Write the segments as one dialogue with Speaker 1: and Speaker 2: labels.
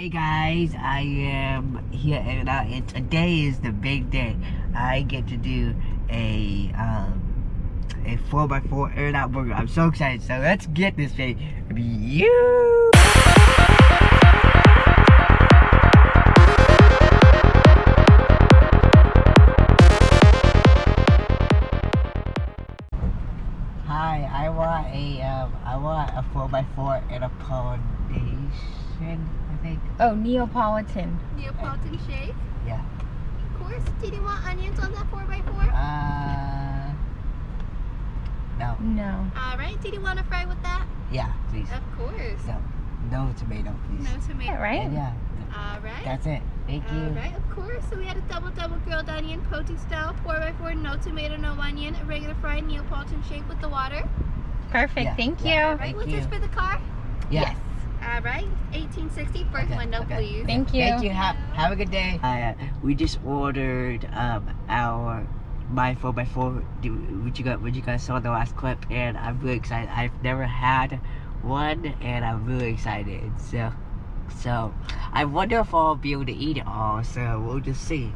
Speaker 1: Hey guys, I am here and out and today is the big day. I get to do a um a 4x4 In-N-Out burger. I'm so excited. So let's get this baby. You Hi, I want a um I want a 4x4 and a foundation, I.
Speaker 2: Oh, Neapolitan.
Speaker 3: Neapolitan shake?
Speaker 1: Yeah.
Speaker 3: Of course. Did you want onions on that 4x4?
Speaker 1: Uh no.
Speaker 2: No.
Speaker 3: Alright, did you want to fry with that?
Speaker 1: Yeah, please.
Speaker 3: Of course.
Speaker 1: No. No tomato, please.
Speaker 3: No tomato.
Speaker 2: Yeah, right?
Speaker 1: And yeah,
Speaker 3: Alright.
Speaker 1: that's it. Thank you.
Speaker 3: Alright, of course. So we had a double double grilled onion, protein style, 4x4, no tomato, no onion, a regular fried Neapolitan shake with the water.
Speaker 2: Perfect.
Speaker 1: Yeah,
Speaker 2: Thank
Speaker 1: yeah.
Speaker 2: you.
Speaker 3: Alright,
Speaker 1: Thank
Speaker 3: what's
Speaker 1: you.
Speaker 3: this for the car?
Speaker 1: Yeah.
Speaker 2: Yes.
Speaker 3: Alright, 1860, first
Speaker 1: Okay,
Speaker 3: window,
Speaker 1: okay.
Speaker 3: please.
Speaker 2: Thank you.
Speaker 1: Thank you. Have, have a good day. Uh, we just ordered um our my 4x4 do- which you got which you guys saw in the last clip and I'm really excited. I've never had one and I'm really excited. So so I wonder if I'll be able to eat it all, so we'll just see.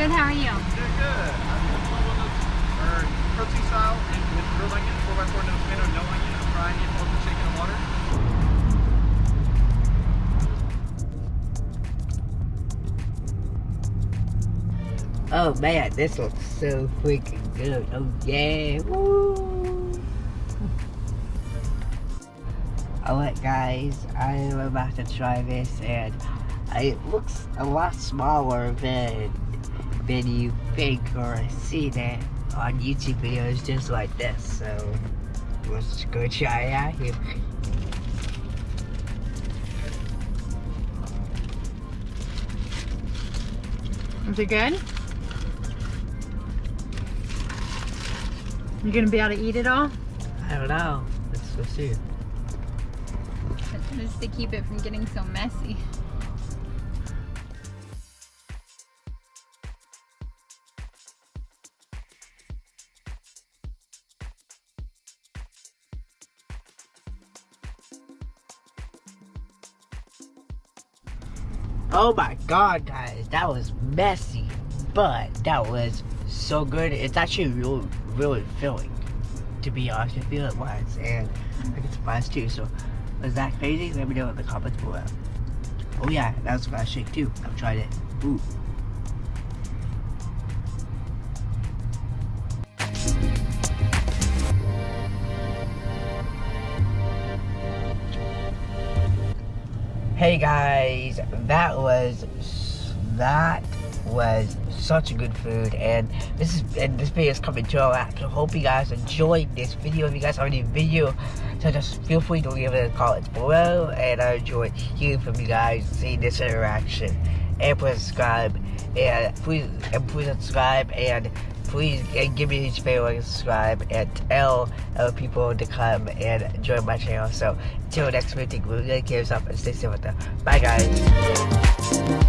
Speaker 2: Good. How are you?
Speaker 4: Doing good. I'm doing one of those protein style and with grilled onion, 4x4 no tomato, no onion, a fried Neapolitan chicken and water.
Speaker 1: Oh man, this looks so freaking good. Oh yeah. Woo. Alright guys, I am about to try this and it looks a lot smaller than than you think or see that on YouTube videos just like this. So let's go try it out here.
Speaker 2: Is it good? You gonna be able to eat it all?
Speaker 1: I don't know. Let's go see.
Speaker 2: Just to keep it from getting so messy.
Speaker 1: Oh my god, guys, that was messy, but that was so good. It's actually really, really filling, to be honest with you, it was, and I get surprised too. So, was that crazy? Let me know in the comments below. Oh yeah, that was fast shake too. I've tried it. Ooh. Hey guys, that was that was such a good food, and this is and this video is coming to a wrap. So hope you guys enjoyed this video. If you guys have any video, so just feel free to leave it in the comments below, and I enjoyed hearing from you guys, seeing this interaction, and please subscribe, and please and please subscribe, and please uh, give me each and subscribe, and tell other people to come and join my channel. So until next week, we're gonna give yourself and stay safe with them. Bye guys.